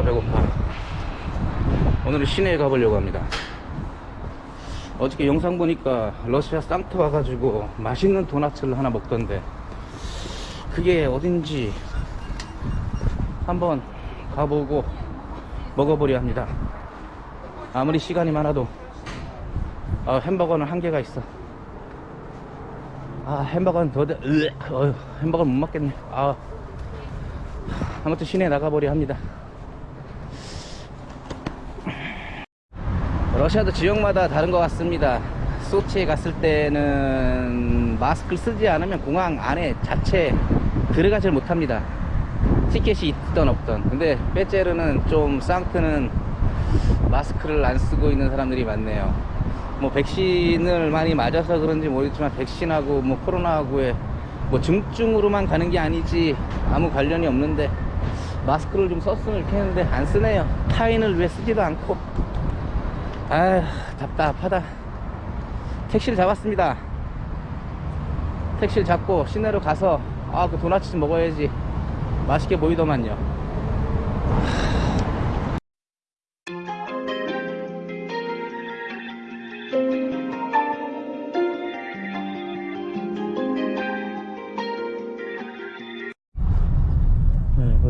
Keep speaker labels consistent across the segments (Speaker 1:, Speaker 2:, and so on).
Speaker 1: 아 배고파. 오늘은 시내에 가보려고 합니다. 어저께 영상 보니까 러시아 상트 와가지고 맛있는 도넛을 하나 먹던데 그게 어딘지 한번 가보고 먹어보려 합니다. 아무리 시간이 많아도. 아, 햄버거는 한계가 있어. 아 햄버거는 더 으, 어휴, 햄버거는 못 먹겠네. 아 아무튼 시내에 나가보려 합니다 러시아도 지역마다 다른 것 같습니다. 소치에 갔을 때는 마스크를 쓰지 않으면 공항 안에 자체 들어가질 못합니다. 티켓이 있던 없던 근데 빼제르는 좀 상트는 마스크를 안 쓰고 있는 사람들이 많네요. 뭐 백신을 많이 맞아서 그런지 모르겠지만 백신하고 뭐 코로나하고의 뭐 증증으로만 가는 게 아니지 아무 관련이 없는데 마스크를 좀 썼으면 좋겠는데 안 쓰네요. 타인을 위해 쓰지도 않고 아휴 답답하다. 택시를 잡았습니다. 택시를 잡고 시내로 가서 아 그 도넛 좀 먹어야지. 맛있게 보이더만요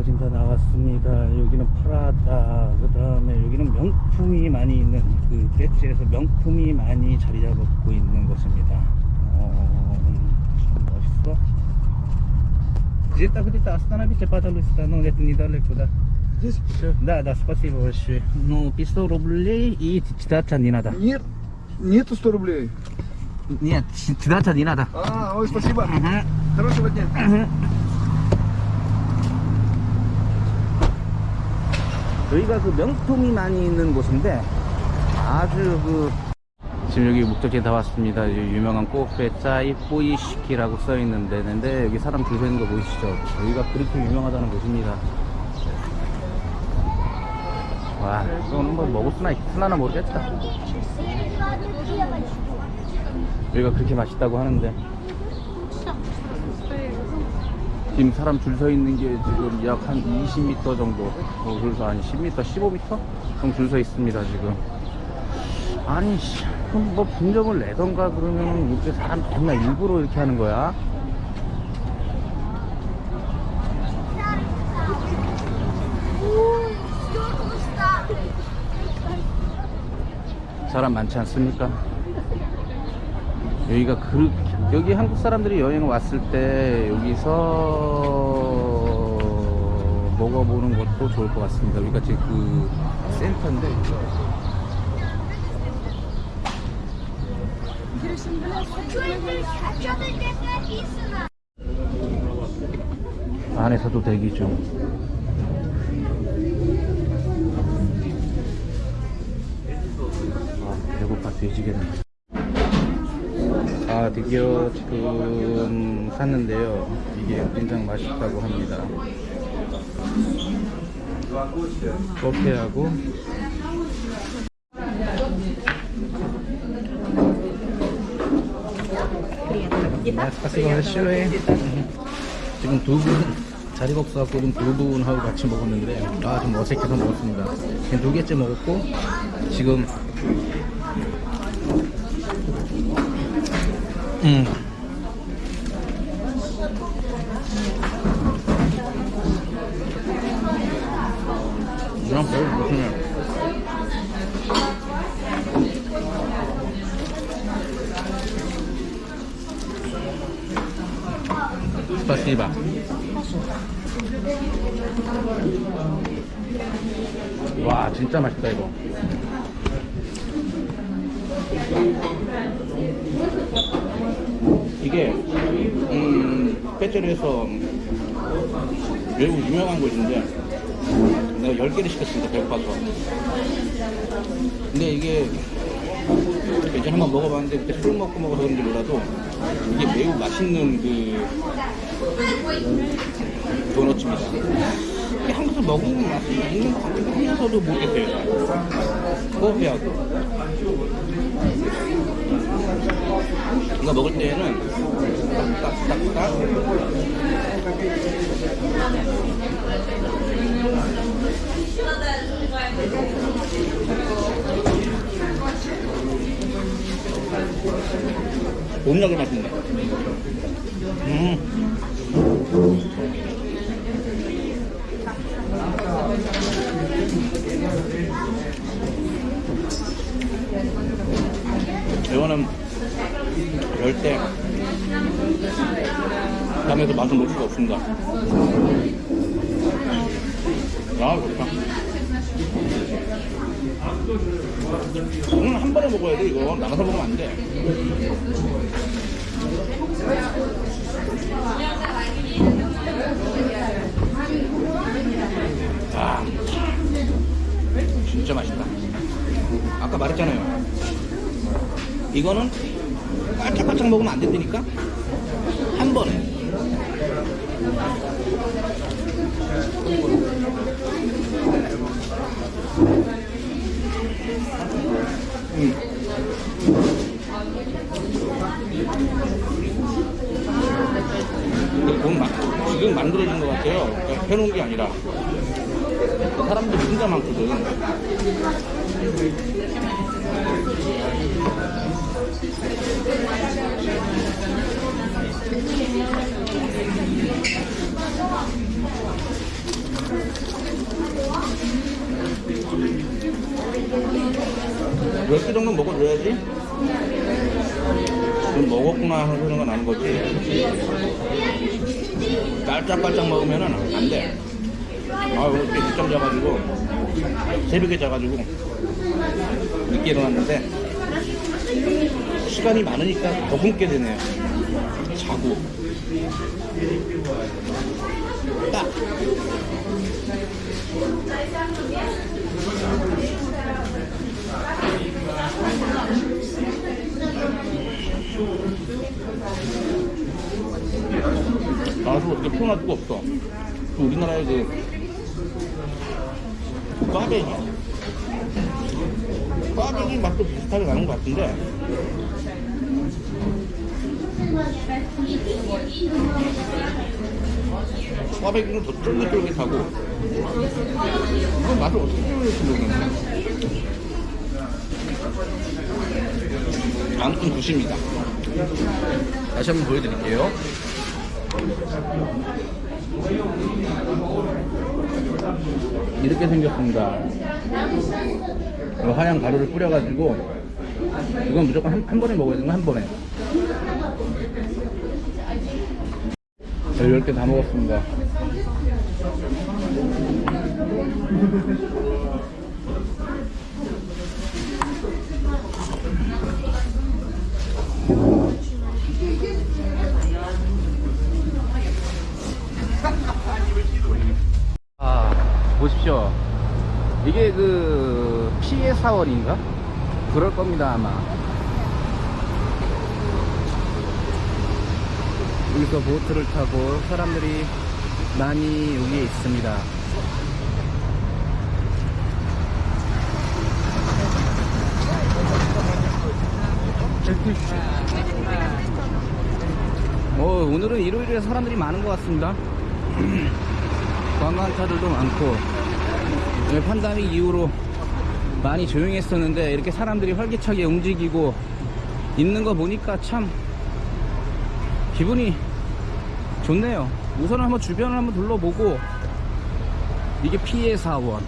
Speaker 1: 거진 다 나왔습니다. 여기는 프라다, 그 다음에 여기는 명품이 많이 있는, 그, 배지에서 명품이 많이 자리 잡고 있는 곳입니다. 어, 참 멋있어. Где-то где-то остановите, пожалуйста, ну это недалеко, да.
Speaker 2: Здесь?
Speaker 1: Да, да, спасибо большое. Ну, 500 рублей и читаться не надо.
Speaker 2: Нет, нету 100 рублей.
Speaker 1: Нет, читаться не надо.
Speaker 2: А, ой, спасибо.
Speaker 1: Ага.
Speaker 2: Хорошего дня.
Speaker 1: 여기가 그 명품이 많이 있는 곳인데 아주 그 지금 여기 목적지에 다 왔습니다. 이 유명한 꼬페 짜이 뿌이시키라고 써 있는 데인데 여기 사람 줄 서 있는 거 보이시죠? 여기가 그렇게 유명하다는 곳입니다. 와, 이거는 뭐 먹을 수나 있으나 모르겠다. 여기가 그렇게 맛있다고 하는데 지금 사람 줄 서 있는 게 지금 약 한 20m 정도. 어, 그래서 아니 10m 15m 정도 줄 서 있습니다 지금. 아니 씨, 그럼 뭐 분점을 내던가 그러면 이렇게 사람 맨날 일부러 이렇게 하는 거야? 사람 많지 않습니까? 여기가 그 여기 한국 사람들이 여행 왔을 때 여기서 먹어보는 것도 좋을 것 같습니다. 여기가 지금 그 센터인데 안에서도 대기 중. 아 배고파 뒤지겠네. 아 드디어 지금 샀는데요. 이게 굉장히 맛있다고 합니다. 커피하고. 맛있어 싫어해 지금 두분 자리국수하고 두 분하고 같이 먹었는데 아 좀 어색해서 먹었습니다. 지금 두 개째 먹었고 지금 음. 그냥 별로 무슨해 스파시바 와 진짜 맛있다 이거 이게 음 페트리에서 매우 유명한 곳인데 내가 10개를 시켰습니다 배고파서. 근데 이게 예전에 한번 먹어봤는데 그때 술 먹고 먹어서 그런지 몰라도 이게 매우 맛있는 그 도넛입니다. 이게 한국에서 먹은 맛이 있는 것 같기도 하면서도 모르겠어요 커피하고 이거 먹을 때에는 딱딱딱딱 못 나게 맛있네 음. 맛을 볼 수가 없습니다. 아, 좋다. 이건 한 번에 먹어야 돼, 이거. 나눠서 먹으면 안 돼. 아, 진짜 맛있다. 아까 말했잖아요. 이거는 깔짝깔짝 먹으면 안 된다니까? 한 번에. 근데 돈 마, 지금 만들어진 것 같아요. 그러니까 해놓은 게 아니라. 사람들이 진짜 많거든. 몇개 정도 먹어줘야지. 좀 먹었구나 하는 소리가 나는 거지. 깔짝깔짝 먹으면은 안 돼. 아, 왜 이렇게 늦잠 자가지고, 새벽에 자가지고, 늦게 일어났는데, 시간이 많으니까 더 굶게 되네요. 자고. 딱. 나도 이렇게 표현할 수가 없어. 그 우리나라의 그 꽈배기. 꽈배기 맛도 비슷하게 나는 것 같은데. 꽈배기는 더 쫄깃쫄깃하고. 이건 맛을 어떻게 표현할지 모르겠네. 아무튼 굿입니다. 다시 한번 보여드릴게요. 이렇게 생겼습니다. 이 하얀 가루를 뿌려가지고 이건 무조건 한, 한 번에 먹어야 되는 거 한 번에. 10개 다 먹었습니다. 아, 보십시오. 이게 그 피해 사월인가? 그럴 겁니다, 아마. 여기서 보트를 타고 사람들이 많이 여기에 있습니다. 어, 오늘은 일요일에 사람들이 많은 것 같습니다. 관광차들도 많고 네, 판다미 이후로 많이 조용했었는데 이렇게 사람들이 활기차게 움직이고 있는 거 보니까 참 기분이 좋네요. 우선은 한번 주변을 한번 둘러보고 이게 피해 사원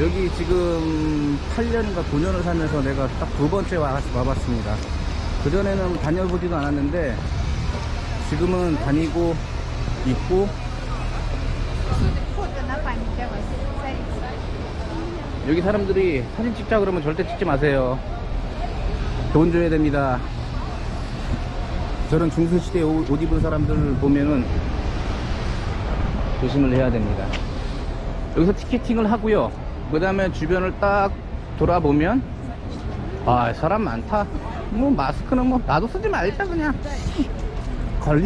Speaker 1: 여기 지금 8년인가 9년을 살면서 내가 딱 두 번째 와, 와봤습니다. 그전에는 다녀보지도 않았는데 지금은 다니고 있고 여기 사람들이 사진 찍자 그러면 절대 찍지 마세요. 돈 줘야 됩니다. 저런 중소시대 옷, 옷 입은 사람들 보면은 조심을 해야 됩니다. 여기서 티켓팅을 하고요. 그 다음에 주변을 딱 돌아보면 아 사람 많다. 뭐 마스크는 뭐 나도 쓰지 말자 그냥 걸리.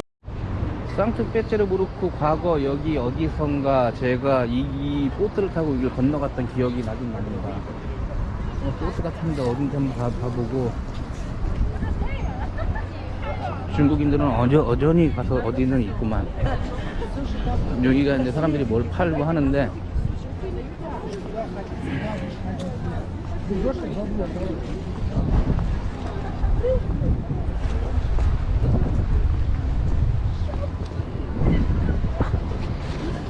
Speaker 1: 상트페테르부르크 과거 여기 어디선가 제가 이, 이 보트를 타고 이걸 건너갔던 기억이 나긴 납니다. 어, 보트가 탄데 어딘지 한번 가, 봐보고 중국인들은 어저, 어전히 가서 어디는 있구만. 여기가 이제 사람들이 뭘 팔고 하는데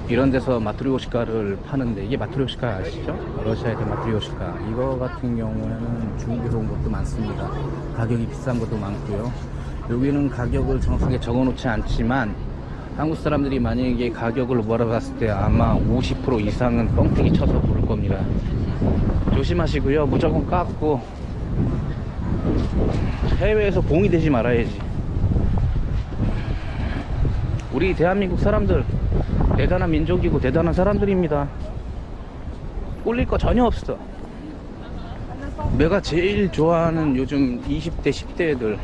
Speaker 1: 이런 데서 마트리오시카를 파는데 이게 마트리오시카 아시죠? 러시아의 마트리오시카. 이거 같은 경우에는 중국에서 온 것도 많습니다. 가격이 비싼 것도 많고요. 여기는 가격을 정확하게 적어 놓지 않지만 한국 사람들이 만약에 가격을 물어봤을 때 아마 50% 이상은 뻥튀기 쳐서 부를 겁니다 조심하시고요 무조건 깎고 해외에서 봉이 되지 말아야지 우리 대한민국 사람들 대단한 민족이고 대단한 사람들입니다. 꿀릴 거 전혀 없어. 내가 제일 좋아하는 요즘 20대, 10대 애들.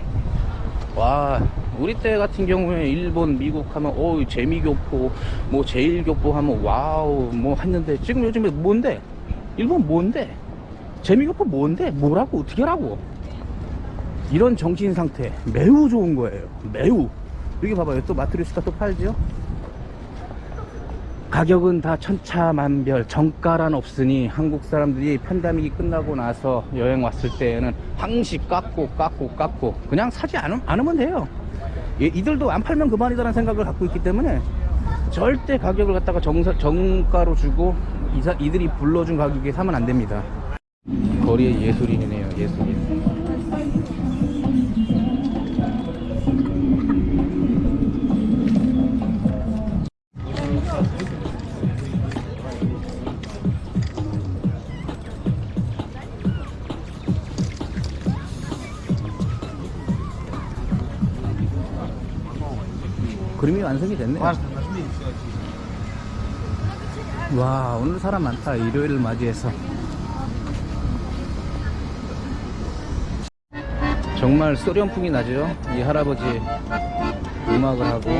Speaker 1: 와, 우리 때 같은 경우에 일본, 미국 하면, 어 재미교포, 뭐 재일교포 하면, wow, 뭐 했는데, 지금 요즘에 뭔데? 일본 뭔데? 재미교포 뭔데? 뭐라고? 어떻게 하라고? 이런 정신 상태 매우 좋은 거예요. 매우. 여기 봐봐요. 또 마트료시카 또 팔지요? 가격은 다 천차만별 정가란 없으니 한국 사람들이 편담이 끝나고 나서 여행 왔을 때에는 항시 깎고 깎고 깎고 그냥 사지 않, 않으면 돼요 이- 이들도 안 팔면 그만이다라는 생각을 갖고 있기 때문에 절대 가격을 갖다가 정사, 정가로 주고 이사, 이들이 불러준 가격에 사면 안 됩니다. 거리의 예술인이네요 예술인 완성이 됐네 와 오늘 사람 많다. 일요일을 맞이해서. 정말 소련풍이 나죠? 이 할아버지 음악을 하고.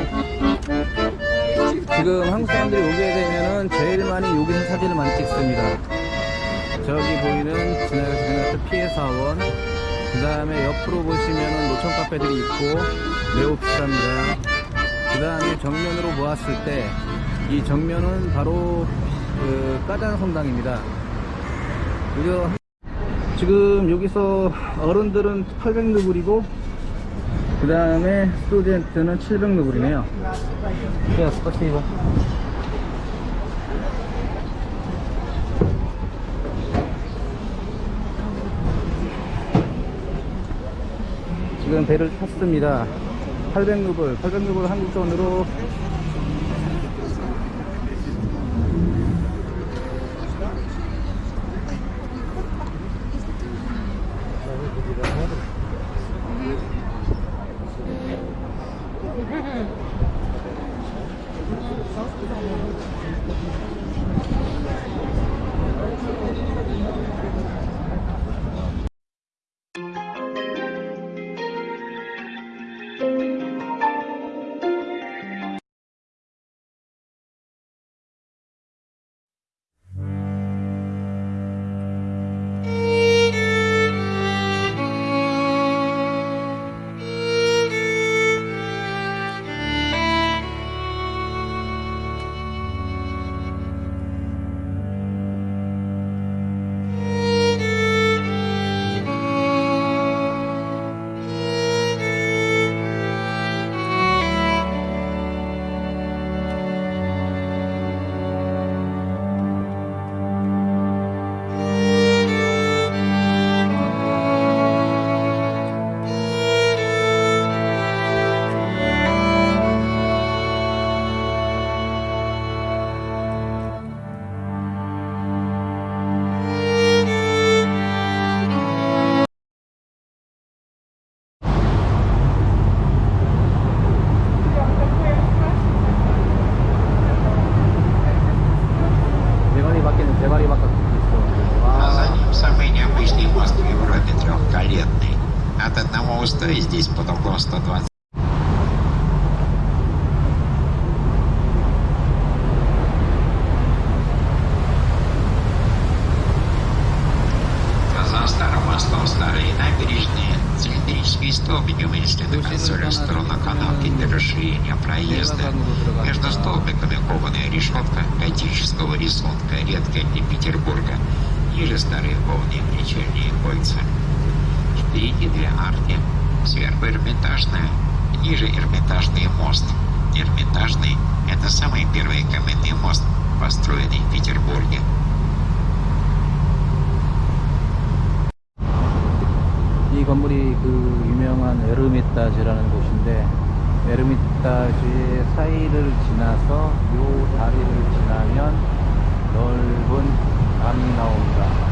Speaker 1: 지금 한국 사람들이 오게 되면은 제일 많이 여기서 사진을 많이 찍습니다. 저기 보이는 지나가서 지나갔던 피해 사원. 그 다음에 옆으로 보시면은 노천 카페들이 있고 매우 비쌉니다 그 다음에 정면으로 보았을 때 이 정면은 바로 그 까잔 성당입니다. 그리고 지금 여기서 어른들은 800루블이고 그 다음에 student는 700루블이네요. 야 спасибо 지금 배를 탔습니다 800루블 800루블 한국 돈으로
Speaker 3: кованая решетка готического рисунка, редкая для Петербурга. Ниже старые полные вечерние кольца. Впереди две арки, сверху Эрмитажная, ниже Эрмитажный мост. Эрмитажный – это самый первый каменный мост, построенный в Петербурге.
Speaker 1: 이 건물이 그 유명한 에르미타지라는 곳인데 에르미타지의 사이를 지나서 요 다리를 지나면 넓은 강이 나옵니다.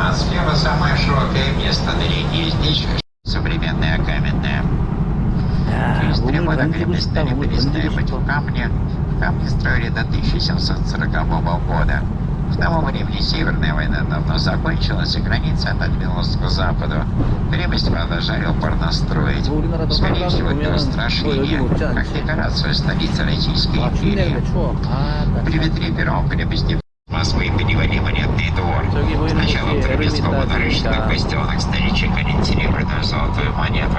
Speaker 3: А слева самое широкое место на реке. Здесь
Speaker 1: Мы
Speaker 3: на
Speaker 1: перестали подвесные
Speaker 3: камни. Камни строили до 1740 года. К тому времени Северная война давно закончилась, и граница отодвинулась к западу. Крепость продолжали упорно строить, скорее всего, для устрашения, как декорацию столицы Российской империи. При Петре Первом крепости Подарочных бастионах старичек хранит серебряную золотую монету.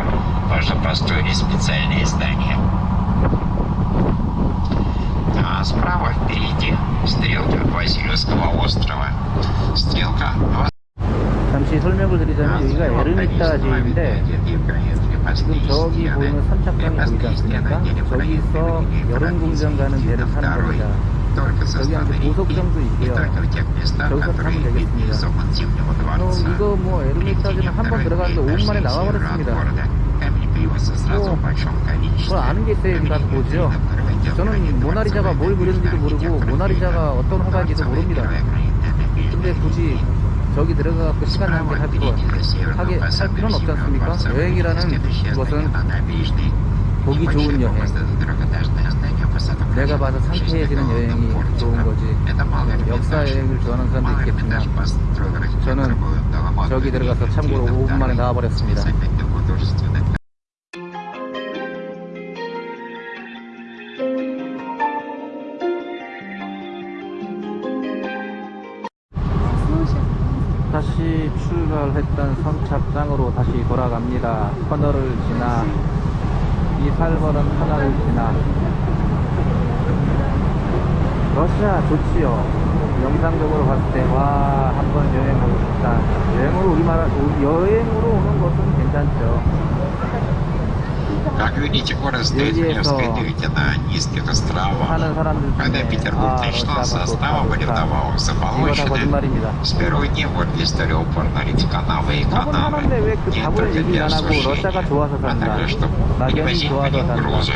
Speaker 3: Позже построили специальные здания. А справа впереди стрелка Васильевского острова. Стрелка
Speaker 1: 잠시 설명을 드리자면 여기가 에르미타지인데 지금 저기 보이는 삼착강이 보이지 않습니까? 저기서 여름궁전 가는 배를 타는 겁니다.
Speaker 3: 여기
Speaker 1: 한테 보석정도 있고요. 저기서 타면 되겠습니다. 어, 이거 뭐 에르미타지는 한 번 들어갔는데 5분 만에 나와버렸습니다. 뭐, 그걸 아는 게 있어야 가서 보죠. 저는 모나리자가 뭘 그렸는지도 모르고 모나리자가 어떤 화가인지도 모릅니다. 근데 굳이 저기 들어가서 시간 낭비할 필요 하게 할 필요는 없지 않습니까? 여행이라는 것은 보기 좋은 여행. 내가 봐서 상쾌해지는 여행이 좋은 거지. 역사 여행을 좋아하는 사람도 있겠지만 저는 저기 들어가서 참고로 5분 만에 나와버렸습니다. 다시 출발했던 선착장으로 다시 돌아갑니다. 터널을 지나 이 살벌한 터널을 지나 러시아 좋지요. 영상적으로 봤을 때 와 한번 여행 오고 싶다. 여행으로 우리말 여행으로 오는 것은 괜찮죠.
Speaker 3: Как видите, город стоит в
Speaker 1: Здесь,
Speaker 3: Невской
Speaker 1: о,
Speaker 3: дельте на низких островах.
Speaker 1: 사는 사람들
Speaker 3: Когда
Speaker 1: 중에
Speaker 3: Петербург
Speaker 1: 아
Speaker 3: начинался,
Speaker 1: 러시아가
Speaker 3: става
Speaker 1: 좋다
Speaker 3: были
Speaker 1: 좋다.
Speaker 3: вдобавок
Speaker 1: 이거 다
Speaker 3: заполучены.
Speaker 1: 거짓말입니다.
Speaker 3: С первого дня город стали упорно рыть канавы и
Speaker 1: 답은
Speaker 3: канавы.
Speaker 1: 하는데 왜 그
Speaker 3: Не
Speaker 1: 답을
Speaker 3: только
Speaker 1: 얘기
Speaker 3: для
Speaker 1: 안 하고 러시아가
Speaker 3: осушения,
Speaker 1: 좋아서
Speaker 3: а
Speaker 1: 산다.
Speaker 3: также, чтобы
Speaker 1: 낙연이
Speaker 3: перевозить по
Speaker 1: 좋아서
Speaker 3: ним
Speaker 1: 산다.
Speaker 3: грузы.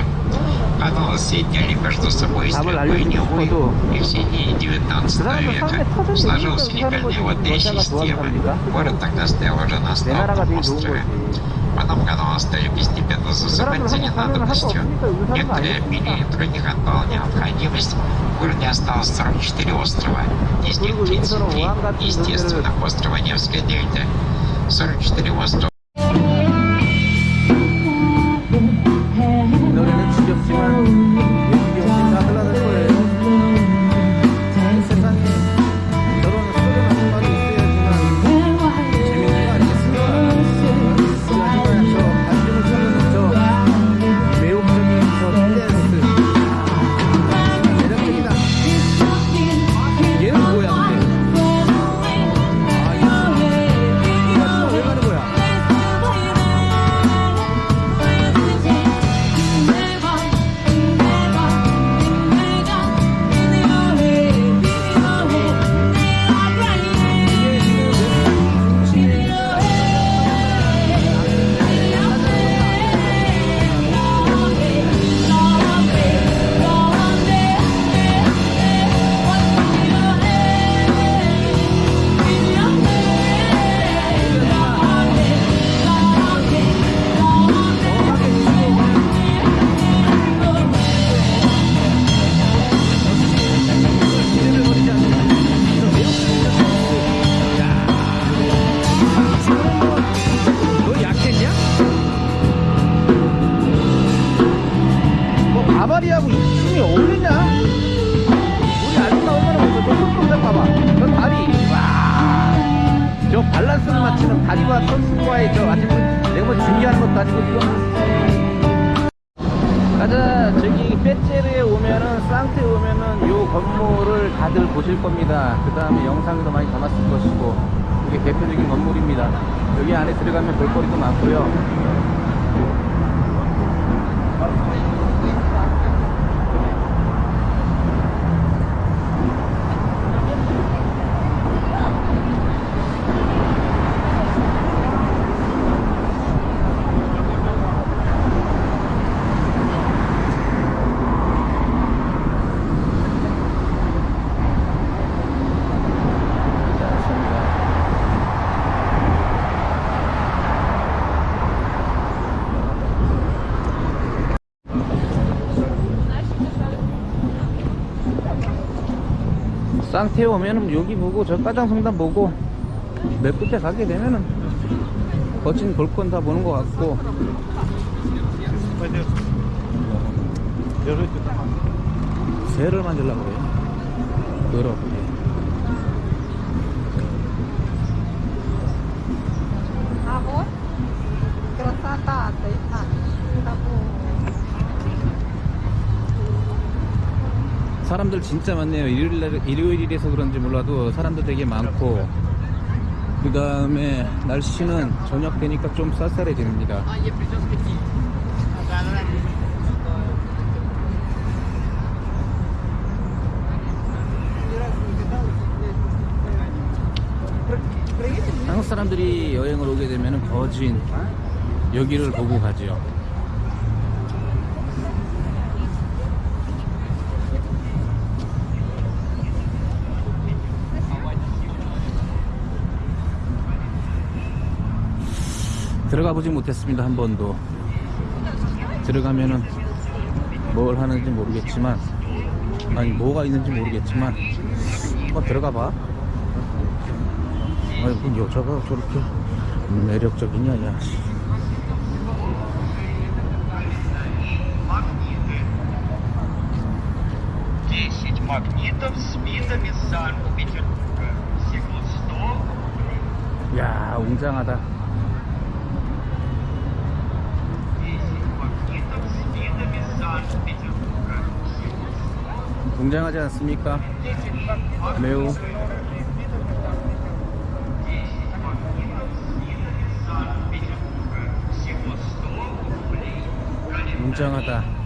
Speaker 3: Каналы соединяли между собой
Speaker 1: стрельбой Невы
Speaker 3: и в середине 19 века. Сложилась уникальная водная система. Город тогда стоял уже на
Speaker 1: основном
Speaker 3: острове. Потом каналы стали постепенно засыпать за ненадобностью. Некоторые обменили других отпала необходимость. В городе осталось 44 острова. Из них 33, естественно, острова Невская дельта. 44 острова.
Speaker 1: 것도 아니고 이거. 가자. 저기 빼체르에 오면은 쌍테에 오면은 요 건물을 다들 보실 겁니다. 그 다음에 영상도 많이 담았을 것이고 이게 대표적인 건물입니다. 여기 안에 들어가면 볼거리도 많고요. 쌍태에 오면은 여기 보고 저 까장성단 보고 몇 끝에 가게 되면은 거친 볼건 다 보는 것 같고. 새를 만들려고 그래요 더럽게 사람들 진짜 많네요. 일요일 일요일이라서 그런지 몰라도 사람들 되게 많고. 그 다음에 날씨는 저녁 되니까 좀 쌀쌀해집니다. 한국 사람들이 여행을 오게 되면 거진 여기를 보고 가죠. 들어가 보지 못했습니다 한 번도. 들어가면은 뭘 하는지 모르겠지만 아니 뭐가 있는지 모르겠지만 한번 들어가 봐. 아니 그 여자가 저렇게 매력적이냐 야. 야, 웅장하다. 굉장하지 않습니까? 매우 웅장하다